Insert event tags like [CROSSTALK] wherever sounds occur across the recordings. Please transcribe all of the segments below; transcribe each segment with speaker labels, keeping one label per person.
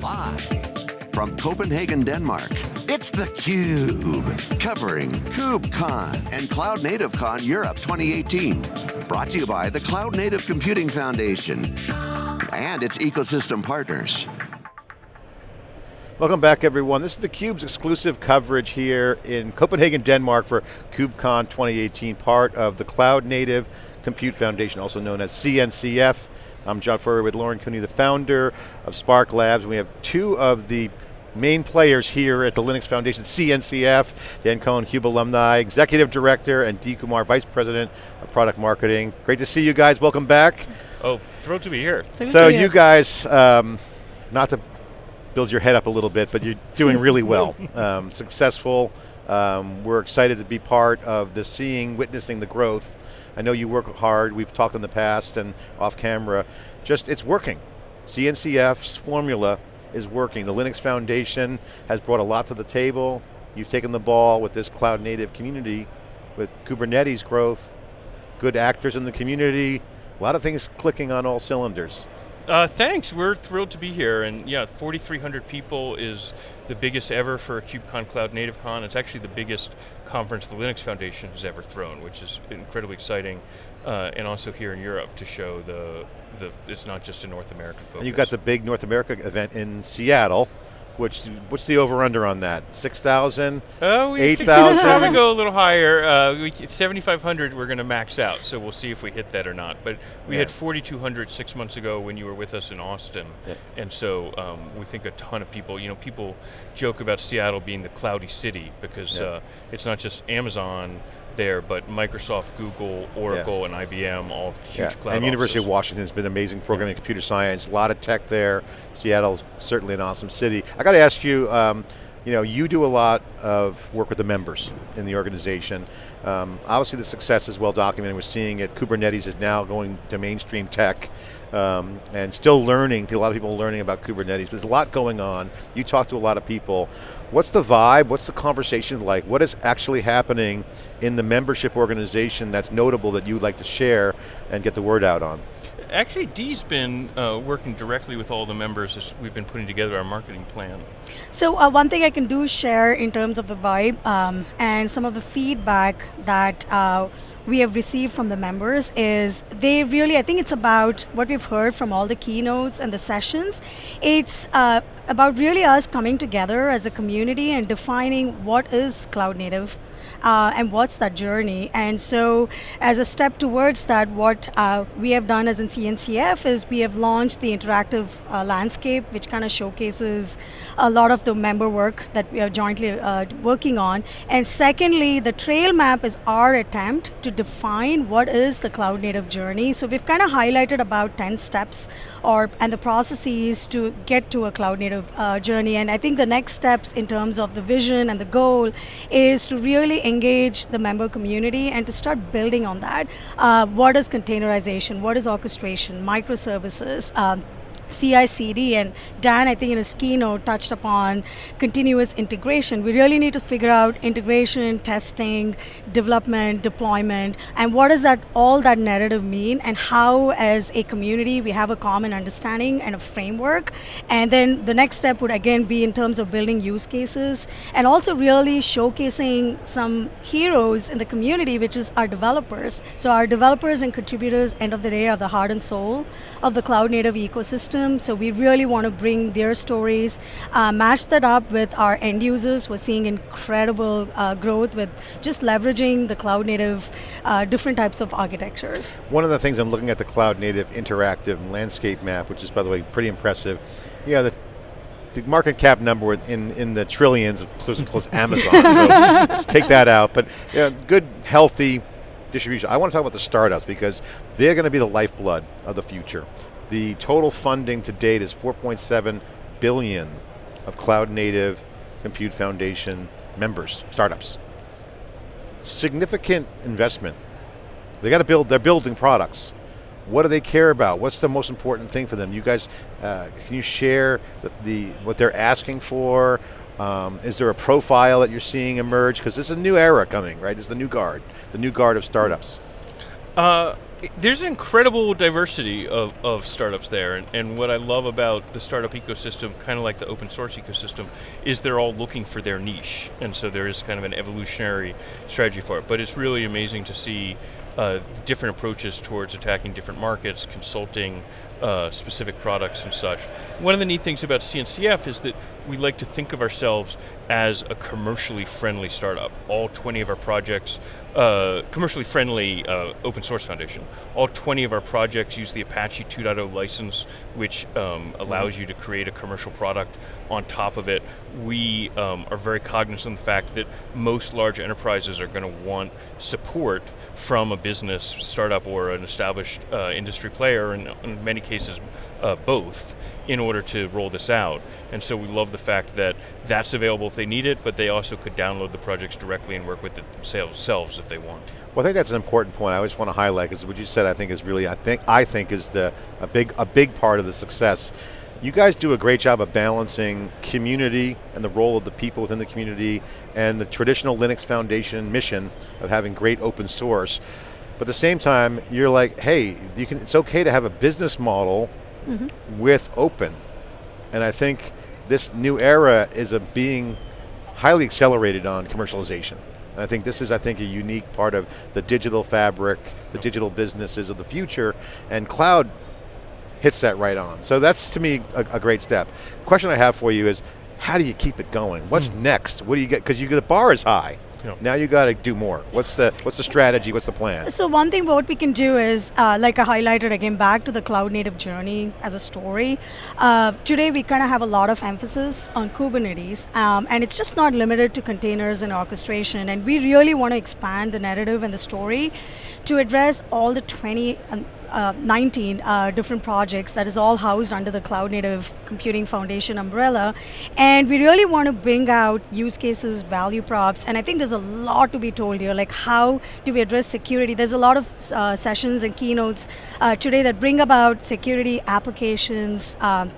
Speaker 1: Live from Copenhagen, Denmark, it's theCUBE, covering KubeCon and Cloud Native Con Europe 2018. Brought to you by the Cloud Native Computing Foundation and its ecosystem partners.
Speaker 2: Welcome back everyone. This is theCUBE's exclusive coverage here in Copenhagen, Denmark for KubeCon 2018, part of the Cloud Native Compute Foundation, also known as CNCF. I'm John Furrier with Lauren Cooney, the founder of Spark Labs. We have two of the main players here at the Linux Foundation, CNCF, Dan Kohn, CUBE alumni, Executive Director, and Dee Kumar, Vice President of Product Marketing. Great to see you guys, welcome back.
Speaker 3: Oh, thrilled to be here.
Speaker 2: Thank so you, you guys, um, not to build your head up a little bit, but you're doing really [LAUGHS] well. Um, successful, um, we're excited to be part of the seeing, witnessing the growth. I know you work hard, we've talked in the past and off camera, just it's working. CNCF's formula is working. The Linux Foundation has brought a lot to the table. You've taken the ball with this cloud native community, with Kubernetes growth, good actors in the community, a lot of things clicking on all cylinders.
Speaker 3: Uh, thanks, we're thrilled to be here, and yeah, 4,300 people is the biggest ever for KubeCon Cloud Native Con. It's actually the biggest conference the Linux Foundation has ever thrown, which is incredibly exciting, uh, and also here in Europe to show the, the, it's not just a North American focus.
Speaker 2: And you've got the big North America event in Seattle, which, what's the over under on that? 6,000, uh, 8,000?
Speaker 3: probably go a little higher. Uh, 7,500 we're going to max out, so we'll see if we hit that or not. But we yeah. had 4,200 six months ago when you were with us in Austin. Yeah. And so um, we think a ton of people, you know, people joke about Seattle being the cloudy city because yeah. uh, it's not just Amazon, there, but Microsoft, Google, Oracle, yeah. and IBM, all huge yeah. cloud
Speaker 2: And University
Speaker 3: offices.
Speaker 2: of Washington has been an amazing programming yeah. computer science, a lot of tech there. Seattle's certainly an awesome city. I got to ask you, um, you know, you do a lot of work with the members in the organization. Um, obviously the success is well documented. We're seeing it, Kubernetes is now going to mainstream tech um, and still learning, a lot of people learning about Kubernetes, there's a lot going on. You talk to a lot of people. What's the vibe, what's the conversation like? What is actually happening in the membership organization that's notable that you'd like to share and get the word out on?
Speaker 3: Actually, Dee's been uh, working directly with all the members as we've been putting together our marketing plan.
Speaker 4: So uh, one thing I can do share in terms of the vibe um, and some of the feedback that uh, we have received from the members is they really, I think it's about what we've heard from all the keynotes and the sessions. It's uh, about really us coming together as a community and defining what is cloud native uh, and what's that journey. And so as a step towards that, what uh, we have done as in CNCF is we have launched the interactive uh, landscape, which kind of showcases a lot of the member work that we are jointly uh, working on. And secondly, the trail map is our attempt to define what is the cloud native journey. So we've kind of highlighted about 10 steps or and the processes to get to a cloud native uh, journey. And I think the next steps in terms of the vision and the goal is to really engage the member community and to start building on that. Uh, what is containerization? What is orchestration? Microservices? Um, CI/CD, and Dan, I think in his keynote, touched upon continuous integration. We really need to figure out integration, testing, development, deployment, and what does that all that narrative mean, and how, as a community, we have a common understanding and a framework. And then the next step would again be in terms of building use cases, and also really showcasing some heroes in the community, which is our developers. So our developers and contributors, end of the day, are the heart and soul of the cloud native ecosystem ecosystem, so we really want to bring their stories, uh, match that up with our end users. We're seeing incredible uh, growth with just leveraging the cloud native uh, different types of architectures.
Speaker 2: One of the things I'm looking at the cloud native interactive landscape map, which is by the way pretty impressive. Yeah, the the market cap number in, in the trillions, close close [LAUGHS] Amazon, so let's take that out. But yeah, good, healthy distribution. I want to talk about the startups because they're going to be the lifeblood of the future. The total funding to date is 4.7 billion of cloud native compute foundation members, startups. Significant investment. They got to build, they're building products. What do they care about? What's the most important thing for them? You guys, uh, can you share the, the, what they're asking for? Um, is there a profile that you're seeing emerge? Because there's a new era coming, right? There's the new guard, the new guard of startups.
Speaker 3: Uh, there's an incredible diversity of, of startups there, and, and what I love about the startup ecosystem, kind of like the open source ecosystem, is they're all looking for their niche, and so there is kind of an evolutionary strategy for it. But it's really amazing to see uh, different approaches towards attacking different markets, consulting uh, specific products and such. One of the neat things about CNCF is that we like to think of ourselves as a commercially friendly startup. All 20 of our projects, uh, commercially friendly uh, open source foundation. All 20 of our projects use the Apache 2.0 license, which um, allows mm -hmm. you to create a commercial product on top of it. We um, are very cognizant of the fact that most large enterprises are going to want support from a business, startup, or an established uh, industry player, and in many cases, uh, both in order to roll this out. And so we love the fact that that's available if they need it, but they also could download the projects directly and work with it themselves if they want.
Speaker 2: Well, I think that's an important point. I just want to highlight because what you said, I think, is really, I think, I think, is the a big, a big part of the success. You guys do a great job of balancing community and the role of the people within the community and the traditional Linux Foundation mission of having great open source. But at the same time, you're like, hey, you can, it's okay to have a business model mm -hmm. with open. And I think this new era is a being highly accelerated on commercialization. And I think this is, I think, a unique part of the digital fabric, the digital businesses of the future, and cloud hits that right on. So that's, to me, a, a great step. question I have for you is, how do you keep it going? What's hmm. next? What do you get, because you get the bar is high. Now you got to do more. What's the what's the strategy? What's the plan?
Speaker 4: So one thing what we can do is, uh, like I highlighted again, back to the cloud native journey as a story. Uh, today we kind of have a lot of emphasis on Kubernetes, um, and it's just not limited to containers and orchestration. And we really want to expand the narrative and the story to address all the 20 um, uh, 19 uh, different projects that is all housed under the Cloud Native Computing Foundation umbrella. And we really want to bring out use cases, value props, and I think there's a lot to be told here, like how do we address security? There's a lot of uh, sessions and keynotes uh, today that bring about security applications, um,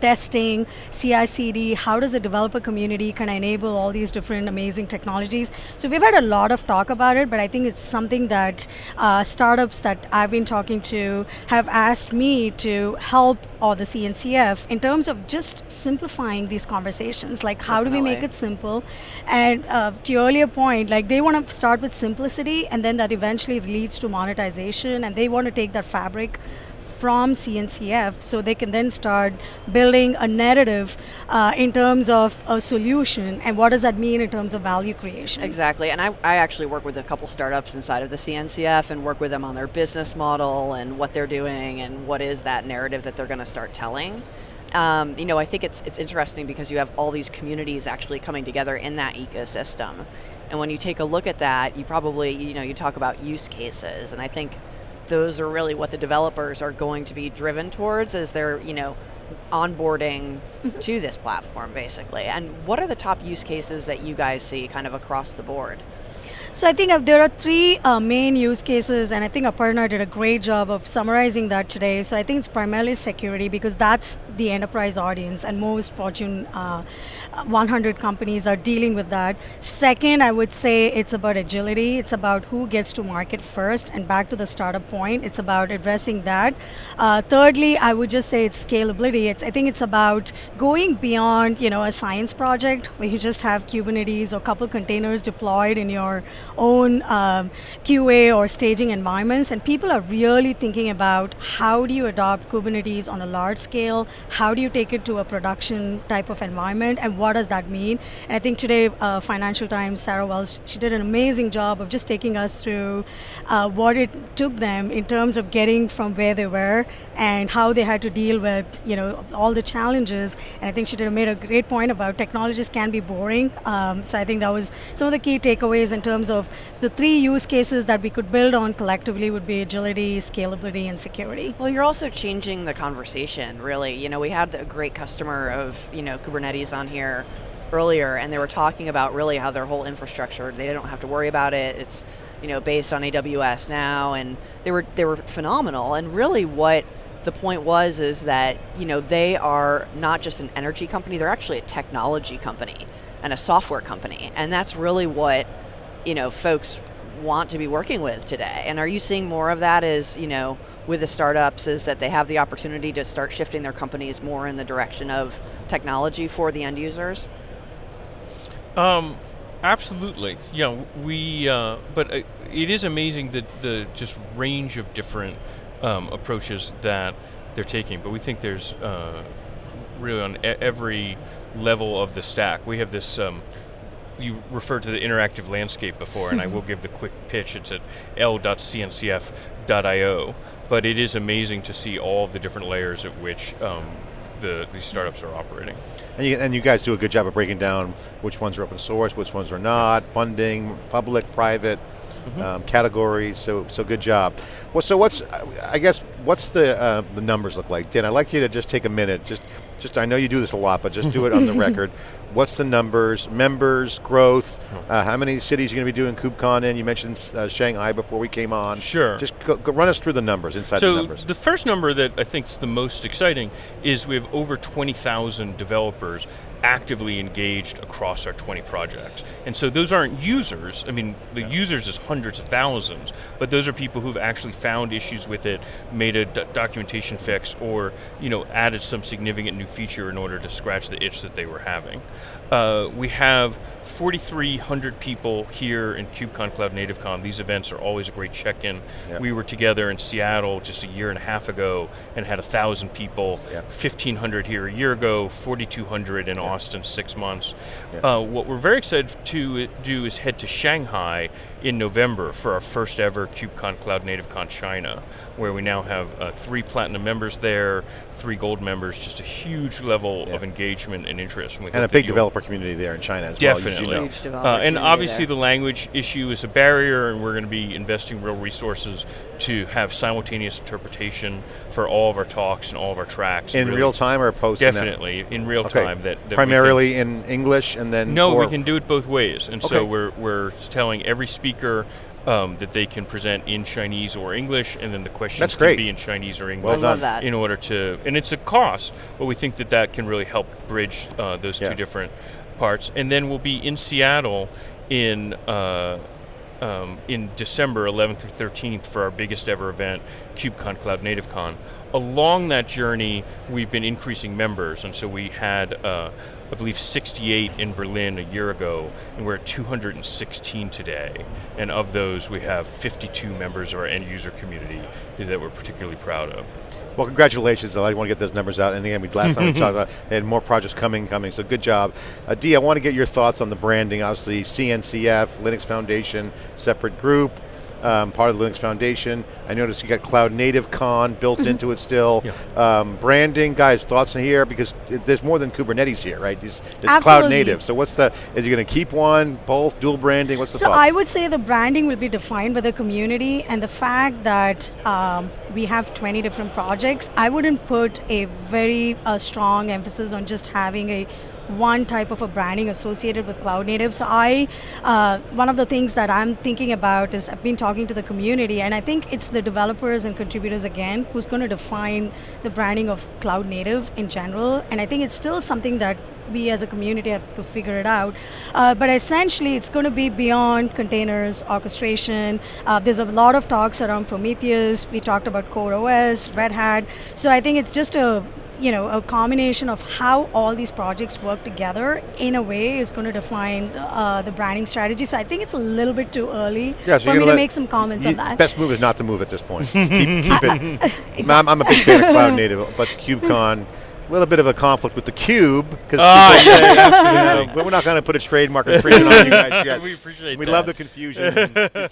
Speaker 4: testing, CI/CD, how does the developer community kind of enable all these different amazing technologies? So we've had a lot of talk about it, but I think it's something that uh, startups that I've been talking to have asked me to help or the CNCF in terms of just simplifying these conversations. Like how Definitely. do we make it simple? And uh, to your earlier point, like they want to start with simplicity and then that eventually leads to monetization and they want to take that fabric from CNCF so they can then start building a narrative uh, in terms of a solution and what does that mean in terms of value creation.
Speaker 5: Exactly, and I, I actually work with a couple startups inside of the CNCF and work with them on their business model and what they're doing and what is that narrative that they're going to start telling. Um, you know, I think it's it's interesting because you have all these communities actually coming together in that ecosystem. And when you take a look at that, you probably, you know, you talk about use cases, and I think those are really what the developers are going to be driven towards as they're, you know, onboarding mm-hmm. to this platform basically. And what are the top use cases that you guys see kind of across the board?
Speaker 4: So I think there are three uh, main use cases, and I think Aparna did a great job of summarizing that today. So I think it's primarily security because that's the enterprise audience, and most Fortune uh, 100 companies are dealing with that. Second, I would say it's about agility. It's about who gets to market first, and back to the startup point, it's about addressing that. Uh, thirdly, I would just say it's scalability. It's I think it's about going beyond you know a science project where you just have Kubernetes or couple containers deployed in your own um, QA or staging environments, and people are really thinking about how do you adopt Kubernetes on a large scale, how do you take it to a production type of environment, and what does that mean? And I think today, uh, Financial Times, Sarah Wells, she did an amazing job of just taking us through uh, what it took them in terms of getting from where they were and how they had to deal with you know all the challenges. And I think she did made a great point about technologies can be boring. Um, so I think that was some of the key takeaways in terms of the three use cases that we could build on collectively would be agility, scalability, and security.
Speaker 5: Well, you're also changing the conversation, really. You know, we had a great customer of, you know, Kubernetes on here earlier, and they were talking about really how their whole infrastructure, they don't have to worry about it. It's, you know, based on AWS now, and they were they were phenomenal. And really, what the point was is that you know they are not just an energy company; they're actually a technology company and a software company, and that's really what you know, folks want to be working with today. And are you seeing more of that as, you know, with the startups is that they have the opportunity to start shifting their companies more in the direction of technology for the end users?
Speaker 3: Um, absolutely. Yeah, we. Uh, but uh, it is amazing that the just range of different um, approaches that they're taking. But we think there's uh, really on every level of the stack. We have this. Um, you referred to the interactive landscape before, and I will give the quick pitch. It's at l.cncf.io, but it is amazing to see all of the different layers at which um, the, these startups are operating.
Speaker 2: And you, and you guys do a good job of breaking down which ones are open source, which ones are not, funding, public, private, mm -hmm. um, categories, so so good job. Well, so what's, I guess, what's the, uh, the numbers look like? Dan, I'd like you to just take a minute, just just I know you do this a lot, but just do it on the [LAUGHS] record. What's the numbers, members, growth, uh, how many cities you're going to be doing KubeCon in? You mentioned uh, Shanghai before we came on.
Speaker 3: Sure.
Speaker 2: Just go, go run us through the numbers, inside
Speaker 3: so
Speaker 2: the numbers.
Speaker 3: the first number that I think is the most exciting is we have over 20,000 developers actively engaged across our 20 projects. And so those aren't users, I mean, the yeah. users is hundreds of thousands, but those are people who've actually found issues with it, made a documentation fix, or you know, added some significant new feature in order to scratch the itch that they were having. Uh, we have 4,300 people here in KubeCon Cloud Native Con. These events are always a great check-in. Yep. We were together in Seattle just a year and a half ago and had 1,000 people, yep. 1,500 here a year ago, 4,200 in yep. Austin six months. Uh, what we're very excited to do is head to Shanghai in November for our first ever KubeCon Cloud Native Con China, where we now have uh, three platinum members there, three gold members, just a huge level yeah. of engagement and interest.
Speaker 2: And, and a big developer community there in China as
Speaker 3: Definitely.
Speaker 2: well.
Speaker 3: Definitely. Uh, and obviously there. the language issue is a barrier and we're going to be investing real resources to have simultaneous interpretation for all of our talks and all of our tracks.
Speaker 2: In really real time or post?
Speaker 3: Definitely, in real okay. time. That, that
Speaker 2: Primarily in English and then?
Speaker 3: No, we can do it both ways. And okay. so we're, we're telling every speaker um, that they can present in Chinese or English, and then the questions
Speaker 2: That's
Speaker 3: can be in Chinese or English.
Speaker 2: Well done.
Speaker 5: That.
Speaker 3: In order to, and it's a cost, but we think that that can really help bridge uh, those yeah. two different parts. And then we'll be in Seattle in uh, um, in December 11th through 13th for our biggest ever event, KubeCon Cloud Native Con. Along that journey, we've been increasing members, and so we had uh, I believe 68 in Berlin a year ago, and we're at 216 today. And of those, we have 52 members of our end user community that we're particularly proud of.
Speaker 2: Well, congratulations. I want to get those numbers out. And again, we last time we talked about they [LAUGHS] had more projects coming, coming. So good job, uh, Dee. I want to get your thoughts on the branding. Obviously, CNCF, Linux Foundation, separate group um, part of the Linux Foundation. I noticed you got Cloud Native Con built mm-hmm. into it still. Yeah. Um, branding, guys, thoughts in here? Because it, there's more than Kubernetes here, right? It's, it's Cloud Native. So what's the, is you going to keep one, both, dual branding, what's the
Speaker 4: So
Speaker 2: thoughts?
Speaker 4: I would say the branding will be defined by the community and the fact that um, we have 20 different projects, I wouldn't put a very uh, strong emphasis on just having a one type of a branding associated with cloud native. So I, uh, one of the things that I'm thinking about is I've been talking to the community and I think it's the developers and contributors again who's going to define the branding of cloud native in general. And I think it's still something that we as a community have to figure it out. Uh, but essentially, it's going to be beyond containers, orchestration. Uh, there's a lot of talks around Prometheus. We talked about CoreOS, Red Hat. So I think it's just a you know, a combination of how all these projects work together in a way is going to define uh, the branding strategy. So I think it's a little bit too early yeah, so for me to make some comments on that.
Speaker 2: Best move is not to move at this point. [LAUGHS] keep, keep it. [LAUGHS] exactly. I'm, I'm, a big fan of [LAUGHS] Cloud Native, but KubeCon, a little bit of a conflict with the cube because oh, yeah, but we're not going to put a trademark infringement on you guys yet.
Speaker 3: We appreciate.
Speaker 2: We
Speaker 3: that.
Speaker 2: love the confusion.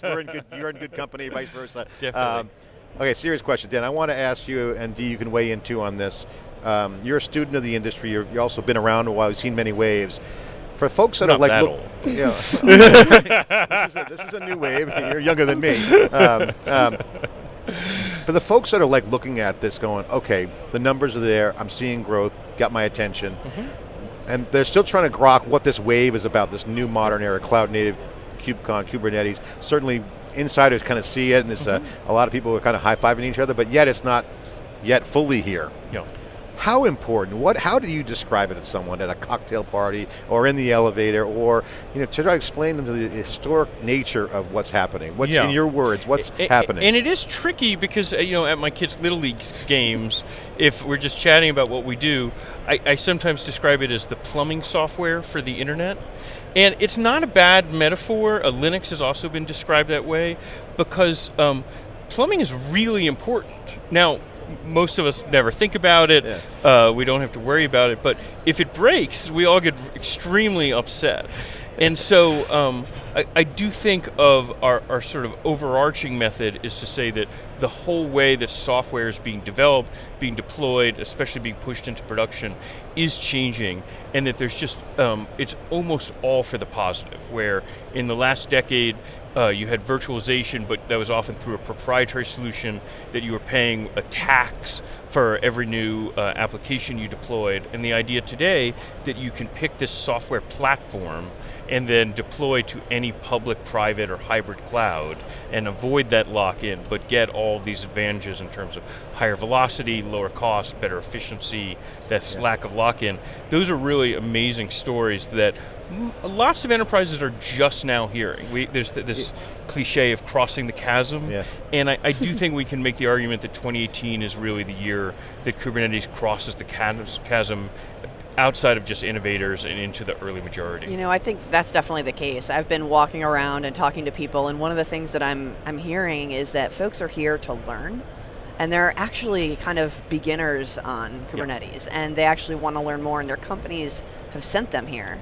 Speaker 2: we're in good, you're in good company, vice versa.
Speaker 3: Definitely. Um,
Speaker 2: okay, serious question, Dan. I want to ask you, and Dee, you can weigh in too on this. Um, you're a student of the industry. you have also been around a while. You've seen many waves. For folks that
Speaker 3: Not
Speaker 2: are like,
Speaker 3: that
Speaker 2: look, yeah, [LAUGHS] this, is a, this, is a, new wave. You're younger than me. Um, um, for the folks that are like looking at this, going, okay, the numbers are there. I'm seeing growth. Got my attention. Mm -hmm. And they're still trying to grok what this wave is about. This new modern era, cloud native, KubeCon, Kubernetes. Certainly, insiders kind of see it, and there's mm -hmm. a, a lot of people are kind of high fiving each other. But yet, it's not yet fully here.
Speaker 3: Yeah
Speaker 2: How important, what, how do you describe it to someone at a cocktail party or in the elevator or, you know, to try to explain them the historic nature of what's happening? What's,
Speaker 3: Yeah.
Speaker 2: in your words, what's
Speaker 3: A- a-
Speaker 2: happening?
Speaker 3: And it is tricky because, uh, you know, at my kids' Little League games, if we're just chatting about what we do, I, I sometimes describe it as the plumbing software for the internet. And it's not a bad metaphor. Uh, Linux has also been described that way because um, plumbing is really important. Now, most of us never think about it. Uh, we don't have to worry about it. But if it breaks, we all get extremely upset. And so um, I, I do think of our, our sort of overarching method is to say that the whole way that software is being developed, being deployed, especially being pushed into production, is changing, and that there's just, um, it's almost all for the positive, where in the last decade, uh, you had virtualization, but that was often through a proprietary solution that you were paying a tax for every new uh, application you deployed. And the idea today that you can pick this software platform and then deploy to any public, private, or hybrid cloud and avoid that lock-in, but get all these advantages in terms of higher velocity, lower cost, better efficiency, that lack of lock-in. Those are really amazing stories that lots of enterprises are just now hearing. We, there's th- this cliche of crossing the chasm,
Speaker 2: Yeah.
Speaker 3: and I, I do [LAUGHS] think we can make the argument that 2018 is really the year that Kubernetes crosses the chasm outside of just innovators and into the early majority.
Speaker 5: You know, I think that's definitely the case. I've been walking around and talking to people, and one of the things that I'm I'm hearing is that folks are here to learn, and they're actually kind of beginners on Kubernetes, and they actually want to learn more, and their companies have sent them here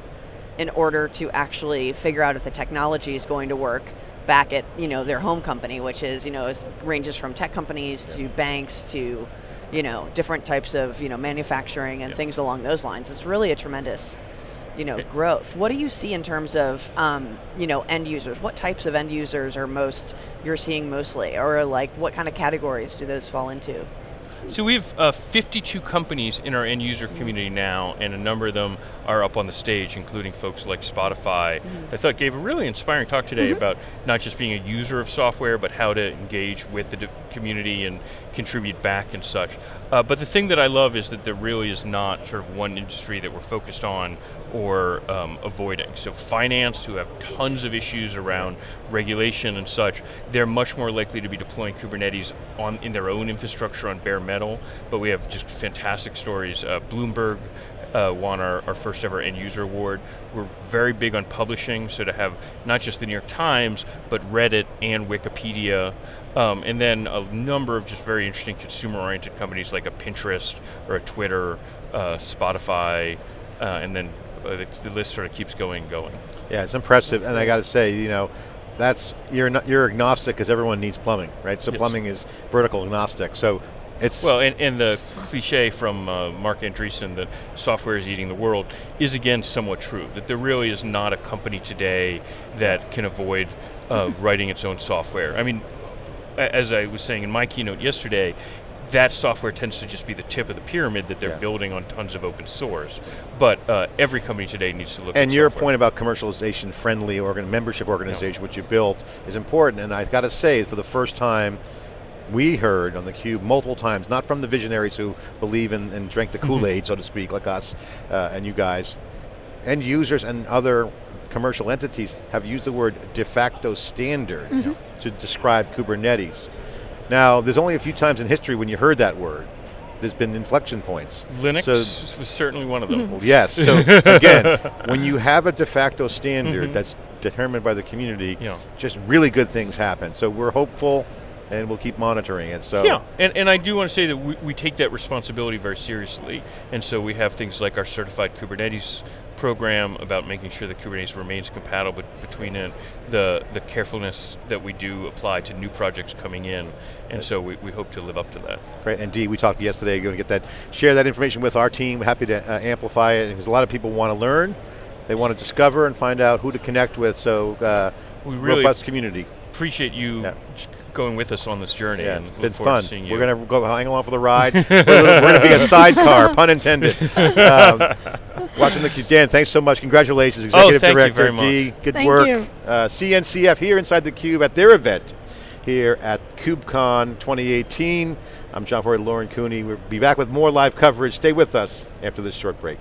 Speaker 5: in order to actually figure out if the technology is going to work back at you know their home company, which is you know is, ranges from tech companies to banks to you know different types of you know manufacturing and things along those lines. It's really a tremendous you know growth. What do you see in terms of um, you know end users? What types of end users are most you're seeing mostly, or like what kind of categories do those fall into?
Speaker 3: So we have uh, 52 companies in our end user community now, and a number of them are up on the stage, including folks like Spotify. I thought gave a really inspiring talk today about not just being a user of software, but how to engage with the community and contribute back and such. Uh, but the thing that I love is that there really is not sort of one industry that we're focused on or um, avoiding. So finance, who have tons of issues around regulation and such, they're much more likely to be deploying Kubernetes on in their own infrastructure on bare metal. But we have just fantastic stories. Uh, Bloomberg uh, won our, our first ever end user award. We're very big on publishing, so to have not just the New York Times, but Reddit and Wikipedia, um, and then a number of just very interesting consumer-oriented companies like a Pinterest or a Twitter, uh, Spotify, uh, and then uh, the, the list sort of keeps going and going.
Speaker 2: Yeah, it's impressive, and I got to say, you know, that's you're not, you're agnostic because everyone needs plumbing, right? So
Speaker 3: Yes.
Speaker 2: plumbing is vertical agnostic. So it's
Speaker 3: Well, and, and the cliche from uh, Marc Andreessen that software is eating the world is again somewhat true. That there really is not a company today that can avoid uh, [LAUGHS] writing its own software. I mean, as I was saying in my keynote yesterday, that software tends to just be the tip of the pyramid that they're
Speaker 2: Yeah.
Speaker 3: building on tons of open source. But uh, every company today needs to look at
Speaker 2: and your
Speaker 3: software.
Speaker 2: point about commercialization friendly organ membership organization, which you built, is important. And I've got to say, for the first time, we heard on the cube multiple times, not from the visionaries who believe in and drank the mm-hmm. Kool-Aid, so to speak, like us uh, and you guys, end users and other commercial entities have used the word de facto standard mm-hmm. to describe Kubernetes. Now, there's only a few times in history when you heard that word. There's been inflection points.
Speaker 3: Linux
Speaker 2: So
Speaker 3: was certainly one of them.
Speaker 2: well, [LAUGHS] yes. So [LAUGHS] again, when you have a de facto standard mm-hmm. that's determined by the community,
Speaker 3: Yeah.
Speaker 2: just really good things happen. So we're hopeful, and we'll keep monitoring it. So
Speaker 3: Yeah, and, and I do want to say that we, we take that responsibility very seriously, and so we have things like our certified Kubernetes program about making sure that Kubernetes remains compatible between it, the the carefulness that we do apply to new projects coming in, and so we, we hope to live up to that.
Speaker 2: great. And Dee, we talked yesterday. Going to get that, share that information with our team. Happy to uh, amplify it because a lot of people want to learn, they want to discover and find out who to connect with. So uh,
Speaker 3: We really
Speaker 2: robust community.
Speaker 3: appreciate you
Speaker 2: Yeah.
Speaker 3: J- going with us on this journey.
Speaker 2: Yeah,
Speaker 3: and
Speaker 2: it's
Speaker 3: look
Speaker 2: been fun.
Speaker 3: to you.
Speaker 2: We're going to go hang along for the ride. [LAUGHS] we're going to be a [LAUGHS] sidecar, pun intended. Um, [LAUGHS] watching the cube. Dan, thanks so much. Congratulations, Executive
Speaker 3: Oh, thank you
Speaker 2: Director
Speaker 3: very much.
Speaker 2: Dee. Good
Speaker 4: Thank
Speaker 2: work.
Speaker 4: you.
Speaker 2: Uh, CNCF here inside the cube at their event here at KubeCon 2018. I'm John Furrier, Lauren Cooney. We'll be back with more live coverage. Stay with us after this short break.